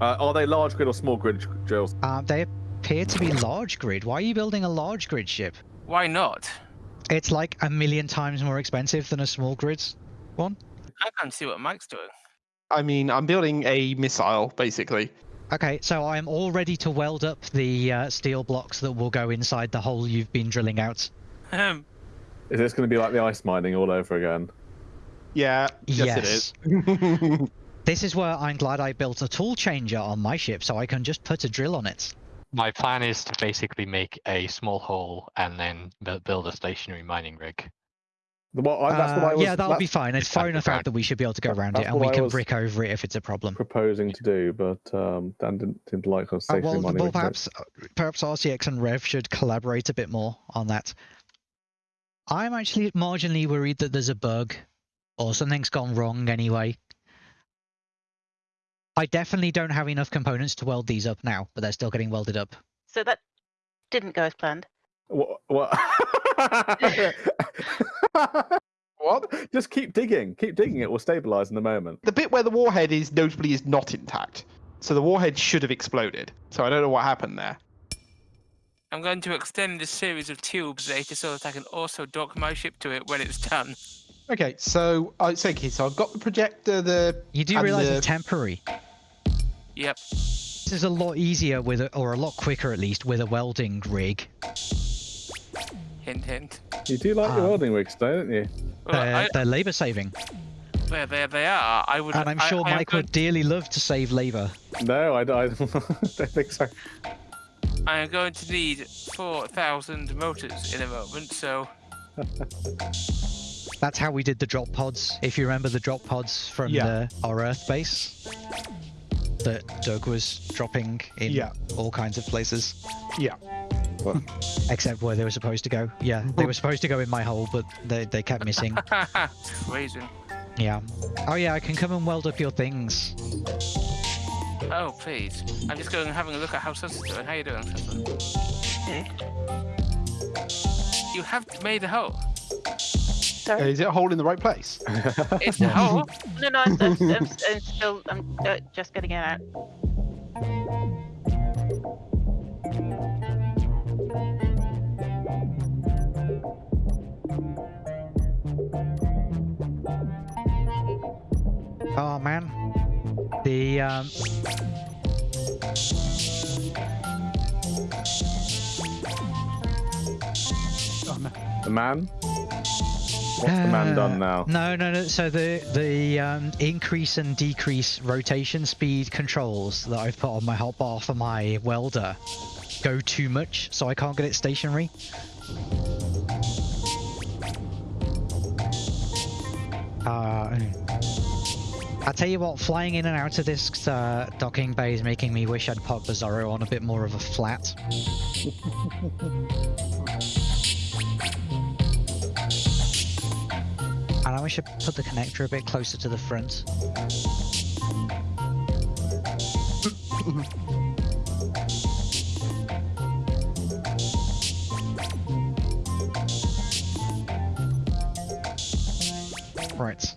Uh, are they large grid or small grid drills? Uh, they appear to be large grid. Why are you building a large grid ship? Why not? It's like a million times more expensive than a small grid one. I can't see what Mike's doing. I mean, I'm building a missile, basically. Okay, so I'm all ready to weld up the uh, steel blocks that will go inside the hole you've been drilling out. Um, Is this going to be like the ice mining all over again? Yeah, yes, Yes. it is. This is where I'm glad I built a tool changer on my ship, so I can just put a drill on it. My plan is to basically make a small hole and then build a stationary mining rig. Well, I, that's what Uh, I was. yeah, that'll be fine. It's it's far enough out that we should be able to go around it, and we I can brick over it if it's a problem. proposing to do, but um, Dan didn't seem to like us Uh, stationary well, well, perhaps uh, perhaps RCX and Rev should collaborate a bit more on that. I'm actually marginally worried that there's a bug, or something's gone wrong anyway. I definitely don't have enough components to weld these up now, but they're still getting welded up. So that didn't go as planned. What? what? what? Just keep digging. Keep digging. It will stabilize in a moment. The bit where the warhead is notably is not intact. So the warhead should have exploded. So I don't know what happened there. I'm going to extend this series of tubes later so that I can also dock my ship to it when it's done. Okay, so I uh, so, okay, so I've got the projector, the You do realize the- it's temporary. Yep. This is a lot easier with, a, or a lot quicker at least, with a welding rig. Hint, hint. You do like your Um, welding rigs, don't you? They're, I, they're labor saving, there, there they are. I would. and I'm sure I Mike going, would dearly love to save labor. No, I, I don't think so. I am going to need four thousand motors in a moment. So That's how we did the drop pods. If you remember the drop pods from Yeah. the, our Earth base that Doug was dropping in Yeah. all kinds of places, yeah. except where they were supposed to go. Yeah, they were supposed to go in my hole, but they, they kept missing. Raisin. Yeah. Oh yeah, I can come and weld up your things. Oh please. I'm just going and having a look at how Sus is doing. How you doing, Sus? Hmm? You have made a hole. Uh, Sorry. is it a hole in the right place? It's a hole. No, no, I'm, I'm, I'm, I'm still, I'm uh, just getting it out. Oh man. The um Oh, no. The man. What's the man done Uh, now? No, no, no. So the the um, increase and decrease rotation speed controls that I've put on my hotbar for my welder go too much, so I can't get it stationary. Uh, I tell you what, flying in and out of this uh, docking bay is making me wish I'd put Bizarro on a bit more of a flat. And I should put the connector a bit closer to the front. Right.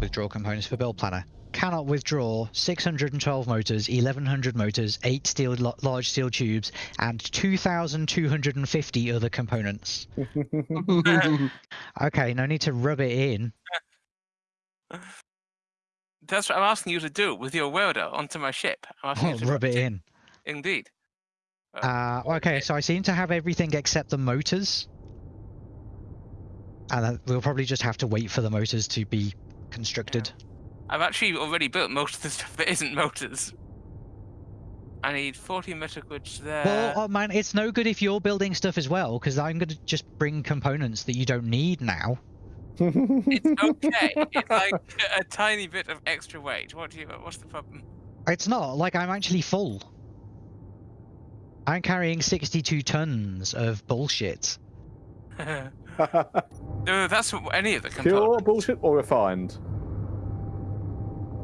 Withdraw components for build planner. Cannot withdraw 612 motors, 1100 motors, 8 steel large steel tubes, and 2250 other components. Okay, no need to rub it in. That's what I'm asking you to do with your welder onto my ship. I'm to rub it in. Indeed. Uh, okay, so I seem to have everything except the motors. And we'll probably just have to wait for the motors to be constructed. I've actually already built most of the stuff that isn't motors. I need 40 metal goods there. Well, oh man, it's no good if you're building stuff as well, because I'm going to just bring components that you don't need now. It's okay. it's like a, a tiny bit of extra weight. What do you? What's the problem? It's not, like I'm actually full. I'm carrying 62 tons of bullshit. no, that's what any of the Pure components. bullshit or refined?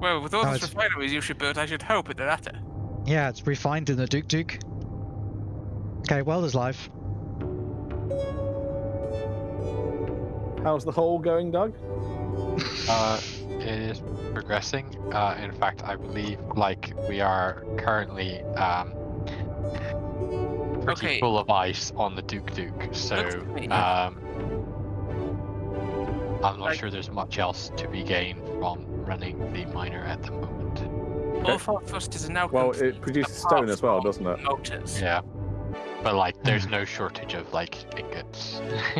Well, with all No, these it's- refineries you should build, I should hope it's the latter. Yeah, it's refined in the Duke Duke. Okay, Welder's live. How's the hole going, Doug? Uh, it is progressing. Uh, in fact, I believe like we are currently um, pretty Okay. full of ice on the Duke Duke. So Looks to me- um, I'm not Like- sure there's much else to be gained from running the miner at the moment. All four thrusters are now Well, complete, it produces stone as well, doesn't it? Motors. Yeah. But like, there's no shortage of like ingots.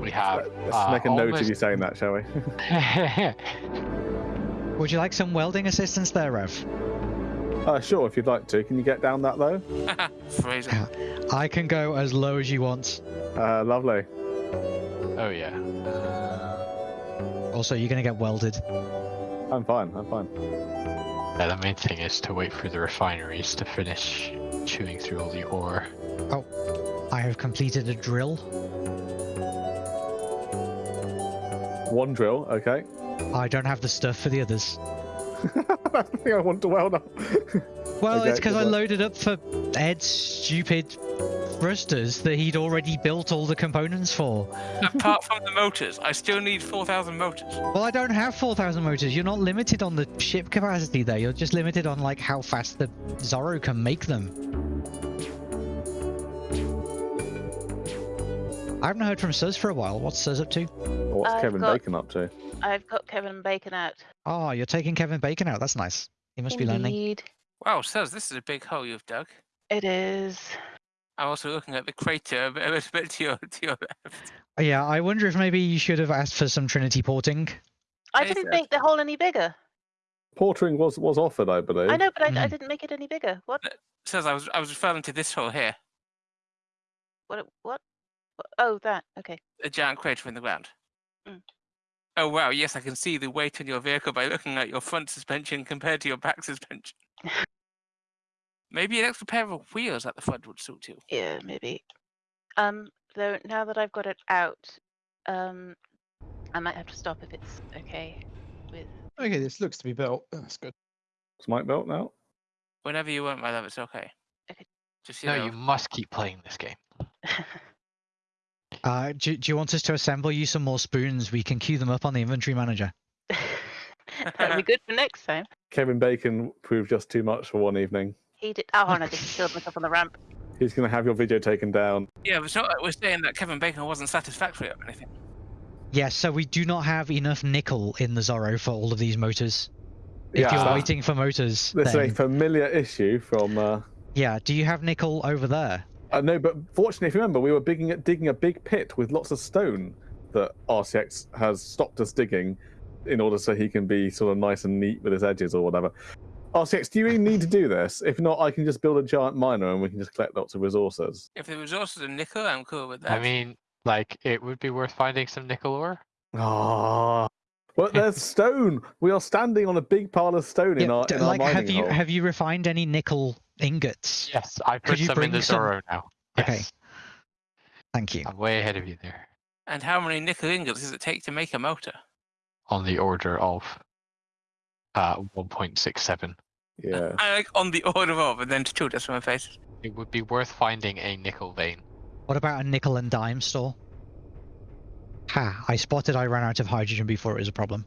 we have. Let's uh, make a note of almost- you saying that, shall we? Would you like some welding assistance there, Rev? uh, sure, if you'd like to. Can you get down that low? Fraser. I can go as low as you want. Uh, lovely. oh yeah. Also, you're gonna get welded. I'm fine. I'm fine. yeah, the main thing is to wait for the refineries to finish chewing through all the ore. Oh, I have completed a drill. One drill, okay. I don't have the stuff for the others. That's the thing I want to weld up. Well, Okay, it's because I work. loaded up for Ed's stupid thrusters that he'd already built all the components for. Apart from the motors, I still need 4,000 motors. Well, I don't have 4,000 motors. You're not limited on the ship capacity there. You're just limited on like how fast the Zorro can make them. I haven't heard from Suz for a while. What's Suz up to? What's I've Kevin got- Bacon up to? I've got Kevin Bacon out. Oh, you're taking Kevin Bacon out. That's nice. He must be lonely. Wow, says this is a big hole you've dug. It is. I'm also looking at the crater a bit, a bit, to your to your left. Oh, Yeah, I wonder if maybe you should have asked for some Trinity porting. I didn't Seth. make the hole any bigger. Portering was was offered, I believe. I know, but I, I Mhm. didn't make it any bigger. What? Says I was I was referring to this hole here, What? What? what? Oh, that. Okay. a giant crater in the ground. Mm. Oh wow, yes, I can see the weight on your vehicle by looking at your front suspension compared to your back suspension. Maybe an extra pair of wheels at the front would suit you. Yeah, maybe. Um, though now that I've got it out, um, I might have to stop if it's okay with. Okay, this looks to be built. That's good. It's my belt now? Whenever you want, my love, it's okay. Okay. Just you No, know, you must keep playing this game. Uh, do, do you want us to assemble you some more spoons? We can queue them up on the inventory manager. That'd be good for next time. Kevin Bacon proved just too much for one evening. He did. Oh, and I just killed myself on the ramp. He's going to have your video taken down. yeah, but it's not like we're saying that Kevin Bacon wasn't satisfactory or anything. Yes, so we do not have enough nickel in the Zorro for all of these motors. If Yeah. you're waiting for motors, This is a familiar issue from. Uh, yeah, do you have nickel over there? uh, no, but fortunately, if you remember, we were digging, digging a big pit with lots of stone that RCX has stopped us digging in order so he can be sort of nice and neat with his edges or whatever. RCX, do you really need to do this? If not, I can just build a giant miner and we can just collect lots of resources. If the resources are nickel, I'm cool with that. I mean, like, it would be worth finding some nickel ore. Ah. Well, there's stone. We are standing on a big pile of stone in our, d- in our like, mining have you hole. have you refined any nickel ingots? Yes, I Could put you some in bring the some- Zorro now. Okay. Yes, Thank you. I'm way ahead of you there. and how many nickel ingots does it take to make a motor? On the order of uh 1.67. Yeah. I like on the order of, and then two just from my face. It would be worth finding a nickel vein. What about a nickel and dime store? Ha! I spotted I ran out of hydrogen before it was a problem.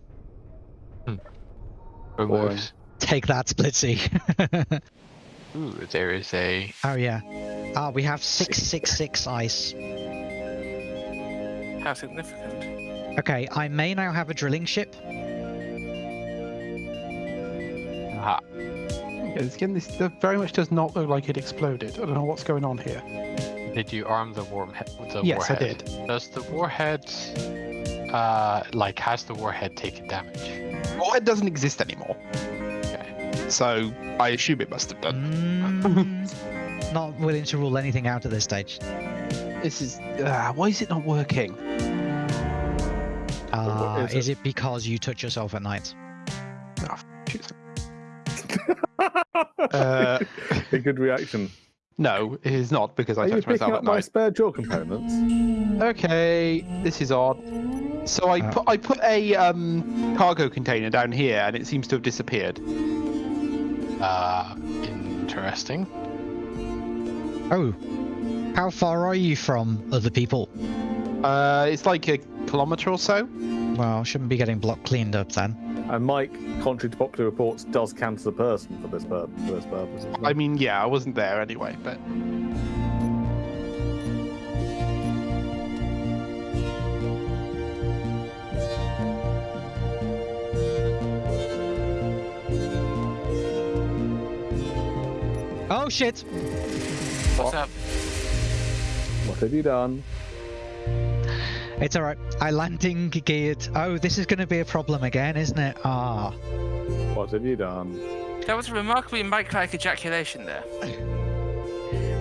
Removes. Take that, Splitsy. Ooh, there is a. oh yeah. Ah, we have six six six ice. How significant? Okay, I may now have a drilling ship. Yeah, this, again, this very much does not look like it exploded. I don't know what's going on here. Did you arm the warm the yes, I warhead? did. Does the warhead, uh, like, has the warhead taken damage? Warhead doesn't exist anymore, Okay. so I assume it must have done. Mm, not willing to rule anything out at this stage. This is. Uh, why is it not working? Uh, is is it because you touch yourself at night? Uh, a good reaction. No, it is not because I Are you picking myself up at my night. spare jaw components? Okay, this is odd. So I Uh. put I put a um, cargo container down here, and it seems to have disappeared. Uh, interesting. Oh, how far are you from other people? Uh, it's like a kilometer or so. Well, shouldn't be getting block cleaned up then. And Mike, contrary to popular reports, does count the person for this, pur- for this purpose. doesn't I mean, yeah, I wasn't there anyway, but Oh shit! What's up? what have you done? It's alright. I landing geared. Oh, this is going to be a problem again, isn't it? Ah. What have you done? That was a remarkably Mike-like ejaculation there.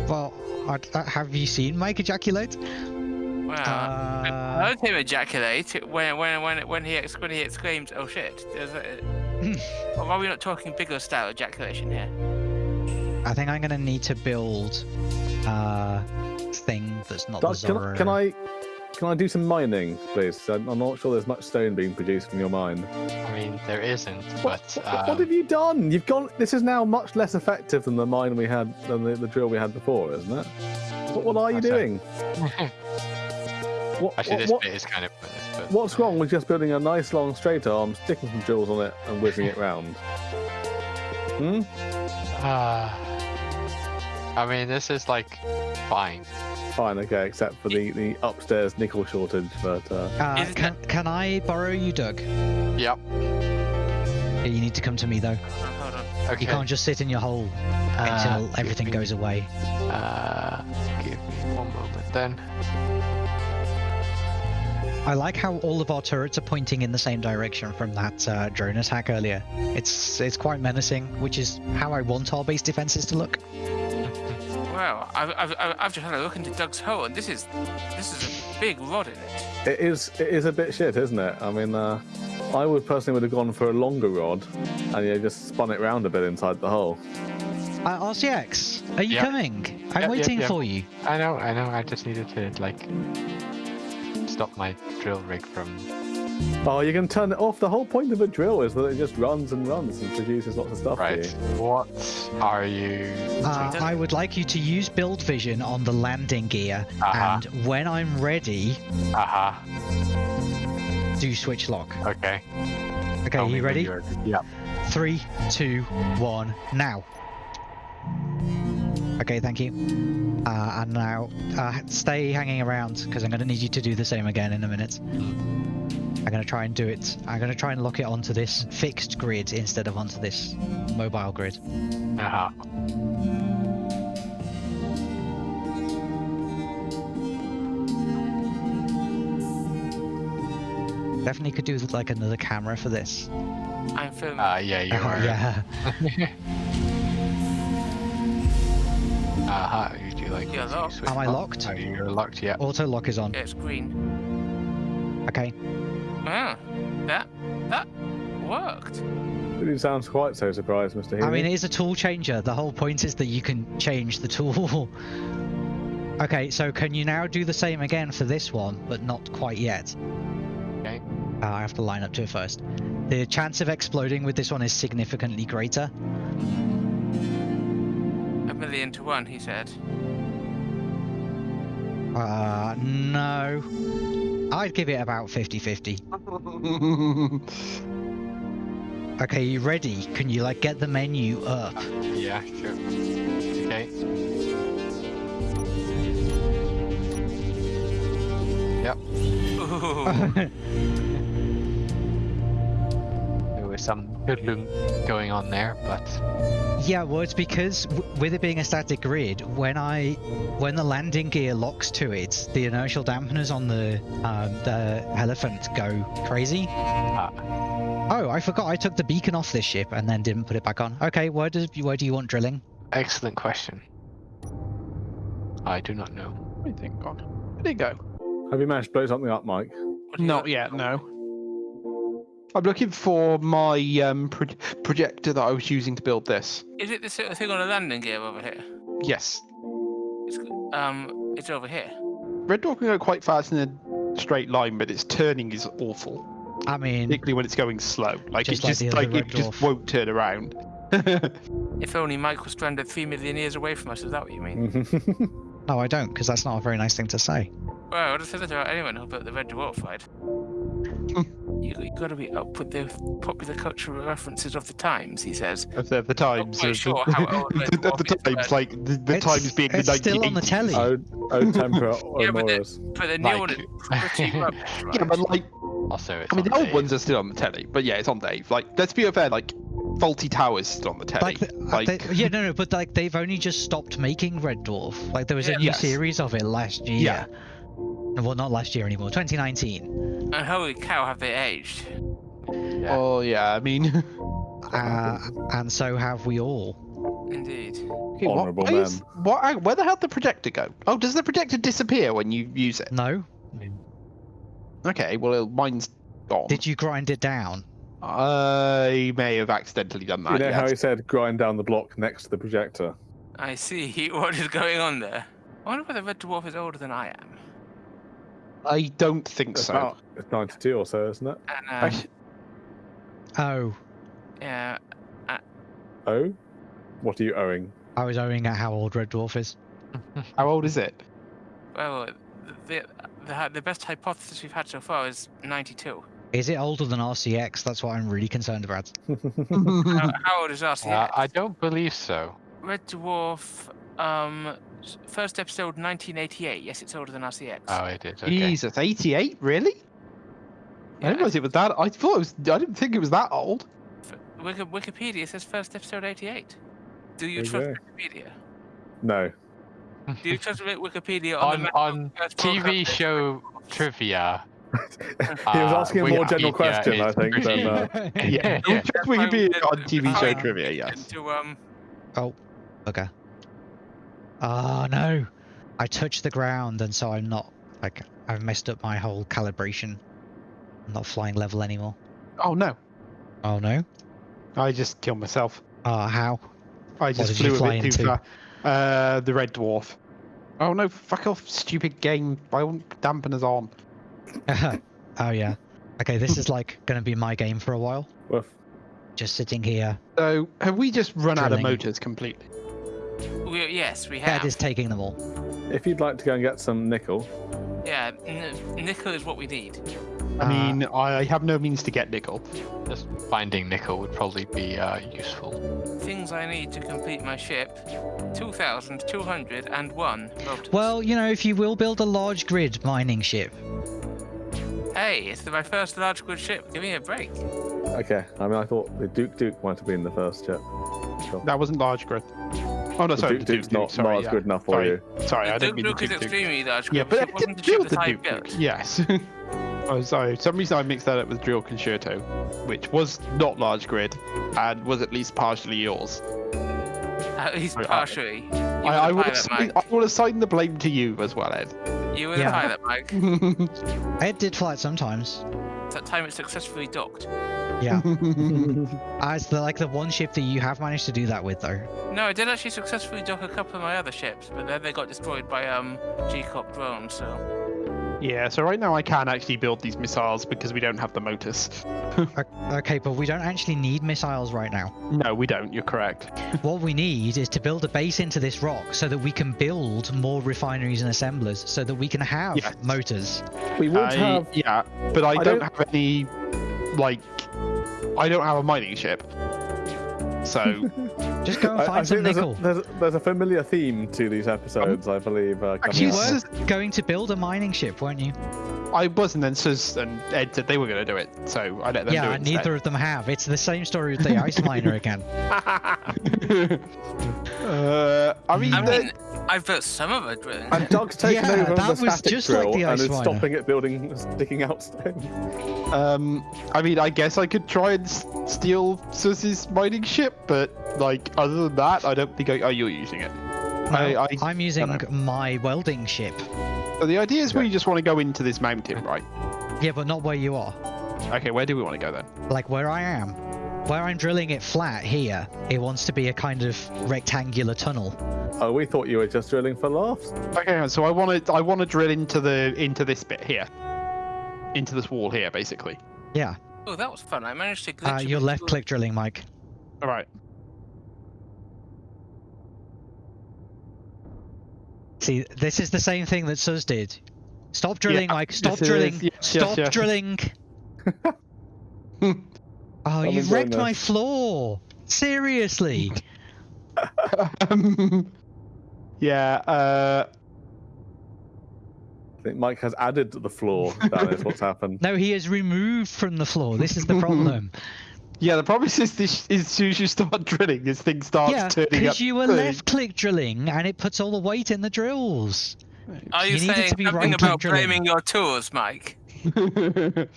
Well, I, uh, have you seen Mike ejaculate? Wow. I Uh, heard him ejaculate when when when when he ex- when he exclaimed, "Oh shit!" There's a, or are we not talking bigger style ejaculation here? I think I'm going to need to build a thing that's not Doug, the can, I- can I can I do some mining, please? I'm I'm not sure there's much stone being produced from your mine. I mean, there isn't, What, but what- um, what have you done? You've gone. This is now much less effective than the mine we had, than the, the drill we had before, isn't it? What, what are you doing? What, actually, what- this what- bit is kind of pointless. But what's wrong with just building a nice long straight arm, sticking some drills on it, and whizzing it round? Hmm. Uh, I mean, this is like fine. Fine, okay, except for the, the upstairs nickel shortage, but uh, Uh, Isn't can, can I borrow you, Doug? Yep. Yeah, You need to come to me though. Hold on. Okay. You can't just sit in your hole Uh, until give everything me- goes away. Uh, give me one moment then. I like how all of our turrets are pointing in the same direction from that uh, drone attack earlier. It's it's quite menacing, which is how I want our base defenses to look. Wow, I've, I've, I've I've just had a look into Doug's hole, and this is this is a big rod in it. it is it is a bit shit, isn't it? I mean, uh, I would personally would have gone for a longer rod, and yeah, just spun it round a bit inside the hole. Uh, RCX, are you Yep. coming? I'm Yep, yep, waiting yep. for you. I know, I know. I just needed to like stop my drill rig from. Oh, you can turn it off. The whole point of a drill is that it just runs and runs and produces lots of stuff for Right. you. What are you? Uh, I would like you to use build vision on the landing gear, Uh-huh. and when I'm ready, Aha. do switch lock. Okay. Okay, Tell me you ready? you're- Three, two, one, now. Okay, thank you. Uh, and now, uh, stay hanging around because I'm going to need you to do the same again in a minute. I'm going to try and do it. I'm going to try and lock it onto this fixed grid instead of onto this mobile grid. Aha. Definitely could do with like another camera for this. I'm filming. Uh, yeah, you Uh, are. yeah. Aha. You do like. You're locked. switch Am I locked? Oh, you're locked. Yeah. Auto lock is on. yeah, it's green. Okay. Wow, that that worked. It sounds quite so surprised, Mr. Healy. I mean, it is a tool changer. The whole point is that you can change the tool. okay, so can you now do the same again for this one, but not quite yet? Okay. Uh, I have to line up to it first. The chance of exploding with this one is significantly greater. A million to one, he said. Uh, no. I'd give it about 50-50. Okay, you ready? Can you, like, get the menu up? Yeah. Sure. Okay. Ooh. hoodlum going on there, but Yeah, well, it's because w- with it being a static grid, when I when the landing gear locks to it, the inertial dampeners on the um, the elephant go crazy. Ah. Oh, I forgot I took the beacon off this ship and then didn't put it back on. Okay, where does where do you want drilling? excellent question. I do not know. Where did it gone? Where'd it go? Have you managed to blow something up, Mike? What do you Not yet, no. I'm looking for my um, pro- projector that I was using to build this. Is it the sort of thing on a landing gear over here? Yes. It's, um, it's over here. Red Dwarf can go quite fast in a straight line, but its turning is awful, I mean, particularly when it's going slow. Like Just it like just the like Red it just won't turn around. If only Mike was stranded three million years away from us, is that what you mean? no, I don't, because that's not a very nice thing to say. Well, I would have said that about anyone who built the Red Dwarf fight. You, you got to be up with the popular cultural references of the times, he says. Of the, of the times. quite sure the, how old Red of the, of the times, like the, the It's- times being the it's still on the 1980s. telly. Ode, Ode Tempera Yeah, but the- But the new one Like- is pretty rubbish, right? Yeah, but like, Also, I mean, the old Dave. ones are still on the telly, but yeah, it's on Dave. Like, let's be fair, like, Fawlty Towers is still on the telly. Like, the, uh, like, they- yeah, no, no, but like they've only just stopped making Red Dwarf. Like there was Yeah. a new Yes. series of it last year. Yeah. Well, not last year anymore. 2019. And holy cow, have they aged? Yeah. oh yeah, I mean, Uh, and so have we all. Indeed. okay, Honourable why what- where the hell did the projector go? Oh, does the projector disappear when you use it? No? Okay, well, mine's gone. Did you grind it down? I may have accidentally done that. You know how yes. he said grind down the block next to the projector? I see what is going on there. I wonder whether the Red Dwarf is older than I am. I don't think It's so. about it's 92 or so, isn't it? Uh, Actu- Oh, yeah, Oh? What are you owing? I was owing at how old Red Dwarf is. How old is it? well, the, the, the best hypothesis we've had so far is 92. Is it older than RCX? That's what I'm really concerned about. how, how old is RCX? Uh, I don't believe so. Red Dwarf, um, s- first episode 1988. Yes, it's older than RCX. Oh, it is. Okay. Jesus, 88? Really? I Yeah, didn't realize it was that. I thought it was. I didn't think it was that old. Wikipedia says first episode 88. Do you There you trust Wikipedia? no. Do you trust Wikipedia on, on the on TV show trivia. he was Uh, asking a more general Wikipedia question, I is think, than. Uh, Yeah, Yeah. just Wikipedia on TV show trivia. Yes. To, um, Okay. Oh no! I touched the ground, and so I'm not like I've messed up my whole calibration. I'm not flying level anymore. Oh no, Oh no! I just killed myself. Oh how? I just flew a fly bit too into? far. Uh, the red dwarf. Oh no! Fuck off, stupid game! I want dampeners on. oh yeah. Okay, this is like gonna be my game for a while. woof. Just sitting here. So have we just run out of motors completely? We, yes, we Ed have. is taking them all. If you'd like to go and get some nickel, Yeah, n- nickel is what we need. I Uh, mean, I have no means to get nickel. Just finding nickel would probably be uh, useful. Things I need to complete my ship 2,201 motors. Well, you know, if you will build a large grid mining ship, Hey, it's my first large grid ship. Give me a break. okay. I mean, I thought the Duke Duke might have been the first ship. Sure. That wasn't large grid. Oh no, The sorry. Duke the Duke's Duke, not sorry, large yeah. good enough for Sorry. you. Sorry, I didn't Duke mean the Duke is Duke Duke. extremely large. Yeah, but it did wasn't the ship build the Duke Duke. built. Yes. oh, sorry. For some reason I mixed that up with Drill Concerto, which was not large grid, and was at least partially yours. At least Sorry, partially. You I, were I, the will pilot, assign, I will assign the blame to you as well, Ed. You were the Yeah. pilot, Mike. Ed did fly it sometimes. That time it successfully docked. Yeah. As the like the one ship that you have managed to do that with though. No, I did actually successfully dock a couple of my other ships, but then they got destroyed by um G-Cop drones. So yeah, so right now I can't actually build these missiles because we don't have the motors. Okay, but we don't actually need missiles right now. No, we don't. You're correct. What we need is to build a base into this rock so that we can build more refineries and assemblers so that we can have Yes. motors. We would I- have. Yeah, but I, I don't, don't- have any, like, I don't have a mining ship. So, Just go and I, I find some think there's nickel. a, there's, a, there's a familiar theme to these episodes, I believe. Uh, You were going to build a mining ship, weren't you? I wasn't, and Sus and Ed said they were going to do it, so I let them do it. and neither instead. of them have. It's the same story with the ice miner again. uh, I mean, I the- mean, I've built some of it. But... And Doug's taken Yeah, over that the was static just like drill the and is miner. stopping it building, sticking out stone. um, I mean, I guess I could try and steal Sus's mining ship, but like, other than that, I don't think I. Oh, you're using it. I, No, I, I'm using my welding ship. So the idea is we just want to go into this mountain, right? Yeah, but not where you are. Okay, where do we want to go then? Like where I am. Where I'm drilling it flat here, it wants to be a kind of rectangular tunnel. Oh, we thought you were just drilling for laughs. Okay, so I want to I want to drill into the into this bit here, into this wall here, basically. Yeah. Oh, that was fun. I managed to glitch. Uh, a you're left-click drilling, Mike. All right. See, this is the same thing that Sus did. Stop drilling, Yeah, Mike. Stop drilling. Yes, yes, Stop yes. drilling. Oh, I've you've wrecked doing my floor. Seriously. um, yeah. Uh, I think Mike has added to the floor. That is what's happened. No, he is removed from the floor. This is the problem. Yeah. The problem is this: is as soon as you start drilling, this thing starts yeah, turning up. because you were left-click drilling, and it puts all the weight in the drills. Are you, You saying to be something about drilling. blaming your tools, Mike?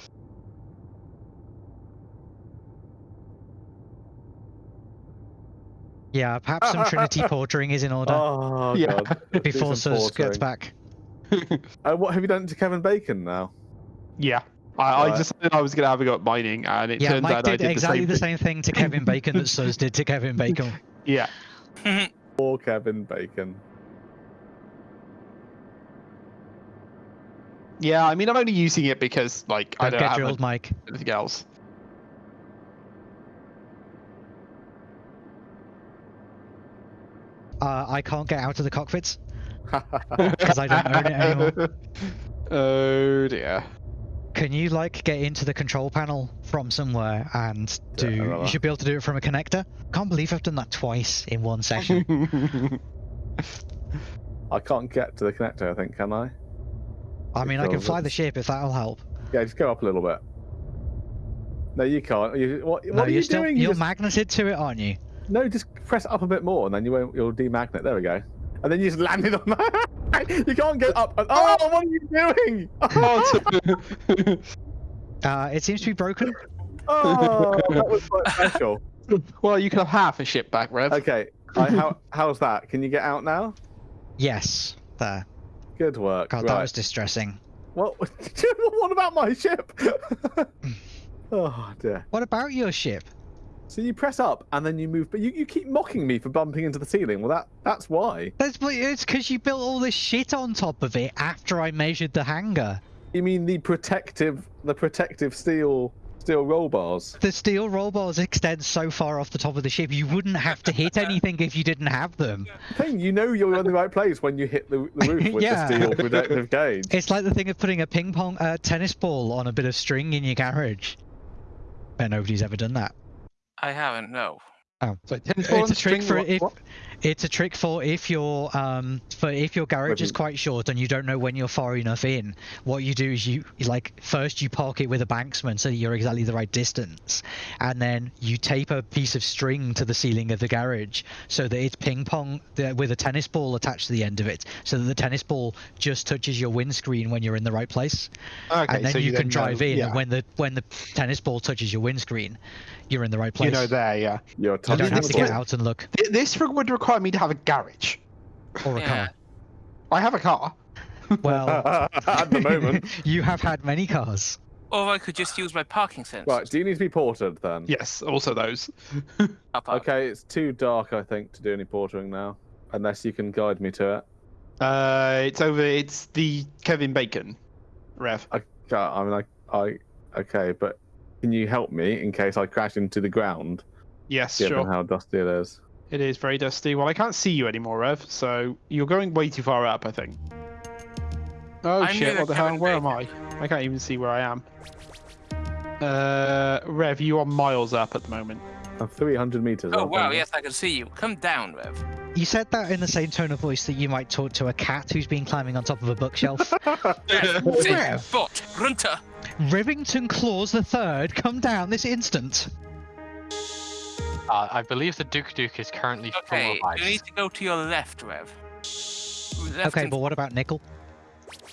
Yeah, perhaps some Trinity portering is in order Oh Yeah. god. Before some Sus gets back. Uh, what have you done to Kevin Bacon now? yeah. I, I Right. decided I was going to have a go at mining, and it Yeah, turns Mike out I did did exactly the the same. same thing to Kevin Bacon that Sus did to Kevin Bacon. Yeah. Poor Kevin Bacon. Yeah. I mean, I'm only using it because, like, I Don't don't get have drilled, Mike. anything else. Uh, I can't get out of the cockpits because I don't own it anymore. oh dear. Can you like get into the control panel from somewhere and do? I you should be able to do it from a connector. Can't believe I've done that twice in one session. I can't get to the connector, I think, can I? I mean, I can fly the ship if that'll help. Yeah, just go up a little bit. No, you can't. You, what no, what are you're you still doing? You you're just- magneted to it, aren't you? No, just press up a bit more, and then you won't. You'll demagnet. There we go. And then you just landed on that. you can't get up. And, oh, what are you doing? Oh, Uh, it seems to be broken. Oh, that was quite special. well, you can have half a ship back, Rev. Okay, I, how how's that? Can you get out now? Yes, there. Good work. God, right. that was distressing. What? what about my ship? oh dear. What about your ship? So you press up and then you move, but you, you keep mocking me for bumping into the ceiling. Well, that that's why. That's it's because you built all this shit on top of it after I measured the hangar. You mean the protective, the protective steel steel roll bars? The steel roll bars extend so far off the top of the ship, you wouldn't have to hit anything if you didn't have them. Thing, you know you're in the right place when you hit the, the roof with Yeah. the steel protective cage. It's like the thing of putting a ping pong uh, tennis ball on a bit of string in your garage. Bet nobody's ever done that. I haven't, no. Oh, so tennis ball It's a trick string, for what- if what? It's a trick for if your um for if your garage is quite short and you don't know when you're far enough in. What you do is you you, like first you park it with a banksman so you're exactly the right distance, and then you tape a piece of string to the ceiling of the garage so that it's ping pong with a tennis ball attached to the end of it, so that the tennis ball just touches your windscreen when you're in the right place, Okay, and then so you, can know- drive in. Yeah. And when the when the tennis ball touches your windscreen, you're in the right place. you know there, yeah. You're You don't have to get out and look This would require me to have a garage. or a Yeah. car. I have a car. Well, At the moment. you have had many cars. Or I could just use my parking sense. Right, do you need to be ported then? Yes, also those. Okay, it's too dark, I think, to do any portering now. Unless you can guide me to it. Uh, it's over. It's the Kevin Bacon, Rev. I, I mean, I, I, okay, but can you help me in case I crash into the ground, Yes, given sure. how dusty it is? It is very dusty. Well, I can't see you anymore, Rev. So you're going way too far up, I think. Oh I'm shit! What the hell? Kevin Where am I? I can't even see where I am. Uh, Rev, you are miles up at the moment. I'm 300 meters. Oh aren't wow, yes, I can see you. Come down, Rev. You said that in the same tone of voice that you might talk to a cat who's been climbing on top of a bookshelf. Rev, Rev. foot, runter. Rivington Claus the Third, come down this instant. Uh, I believe the Duke Duke is currently Okay, full of you need to go to your left, Rev. Left Okay, but what about Nickel?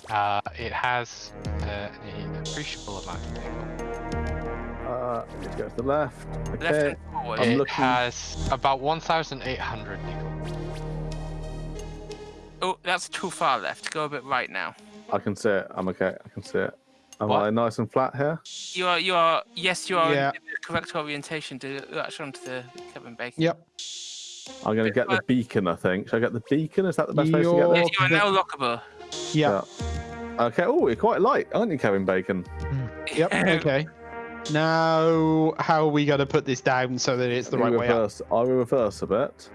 Uh, it has uh, an appreciable amount of nickel. Uh, let's go to the left. left Okay. and forward. I'm it looking- has about 1,800 nickel. Oh, that's too far left. Go a bit right now. I can see it. I'm okay. I can see it. Am What? I nice and flat here? You are, you are, yes, you are Yeah. in the correct orientation to latch onto the Kevin Bacon. Yep. I'm going to get the beacon, I think. Should I get the beacon? Is that the best place to get You're- there? Yes, you are now lockable. Yeah. Okay. Oh, you're quite light, aren't you, Kevin Bacon? Yep. Okay. Now, how are we going to put this down so that it's the Let right me way up? reverse. I will reverse a bit.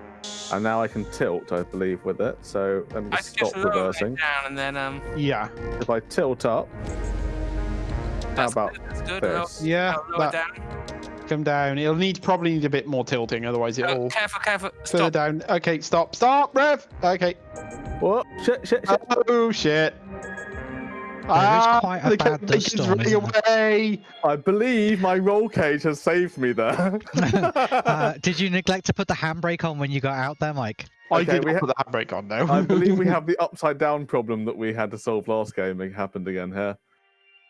And now I can tilt, I believe, with it. So let me I just stop just reversing. down and then um. Yeah. If I tilt up, That's about good, good. this? Lower- Yeah, lower that, down. come down. It'll need probably need a bit more tilting, otherwise it'll careful, careful. further Stop. down. Okay, stop, stop, Rev. Okay. What? Shit, shit, shit. Oh shit. is quite a the bad Kevin dust Bacon's storm, running away. I believe my roll cage has saved me there. uh, did you neglect to put the handbrake on when you got out there, Mike? I did we not ha- put the handbrake on now. I believe we have the upside down problem that we had to solve last game. It happened again here.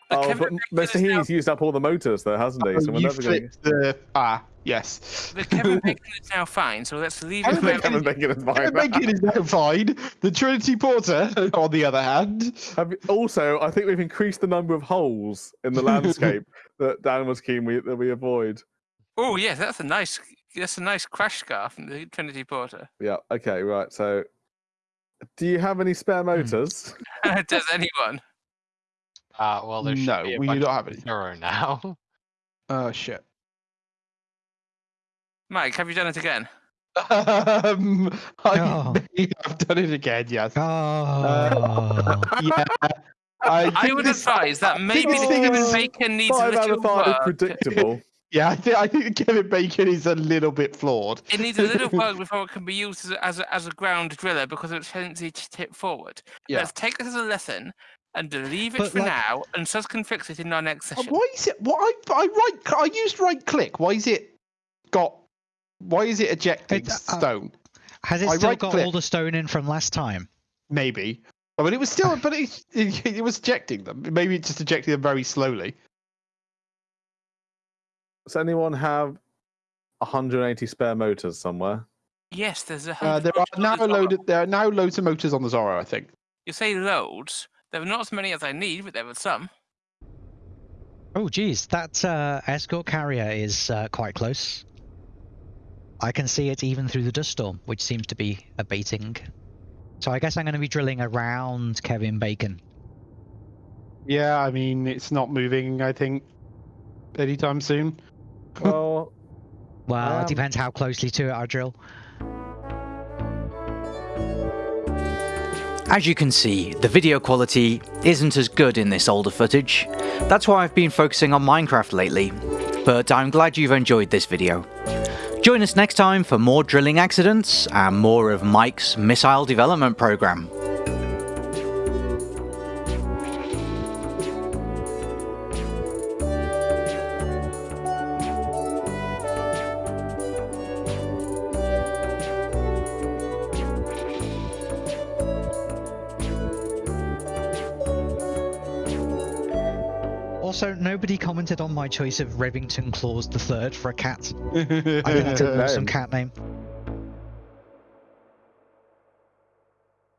The Oh, Kevin but Mr. is now- used up all the motors, though, hasn't he? So we're never going to. the ah yes. The Kevin Bacon is now fine, so let's leave it Kevin Bacon Kevin Bacon is Kevin fine. Bacon is now fine. The Trinity Porter, on the other hand, Have also, I think we've increased the number of holes in the landscape that Dan was keen we, that we avoid. Oh yes, that's a nice that's a nice crash scar from the Trinity Porter. Yeah. Okay. Right. So, do you have any spare motors? Does anyone? Uh, well, there should No, be a we don't have any. Zero now. oh shit. Mike, have you done it again? Um, I Oh. may have done it again. Yes. Oh. yeah. I, I think would this- advise that maybe this the thing Kevin is- Bacon needs a Five out little of five is work. predictable. Yeah, I think I think Kevin Bacon is a little bit flawed. It needs a little work before it can be used as a, as a, as a ground driller because of its tendency to tip forward. Yeah. Let's take this as a lesson and leave it But, for like- now, and Sus can fix it in our next Uh, session. Why is it? What I I right I used right click. Why is it got? Why is it ejecting It, uh, stone? Has it I still right got click. all the stone in from last time? Maybe. I mean, it was still, but it, it, it was ejecting them. Maybe it just ejecting them very slowly. Does anyone have 180 spare motors somewhere? Yes, there's a Uh, there are now the Zorro. loaded. There are now loads of motors on the Zorro. I think. You say loads. There were not as many as I need, but there were some. Oh, geez, that uh, escort carrier is uh, quite close. I can see it even through the dust storm, which seems to be abating. So I guess I'm going to be drilling around Kevin Bacon. Yeah, I mean, it's not moving. I think anytime soon. Well, Well, Um, it depends how closely to it I drill. As you can see, the video quality isn't as good in this older footage. That's why I've been focusing on Minecraft lately. But I'm glad you've enjoyed this video. Join us next time for more drilling accidents and more of Mike's missile development program. My choice of Revington Claus the Third for a cat. I think that's Good an awesome name. cat name.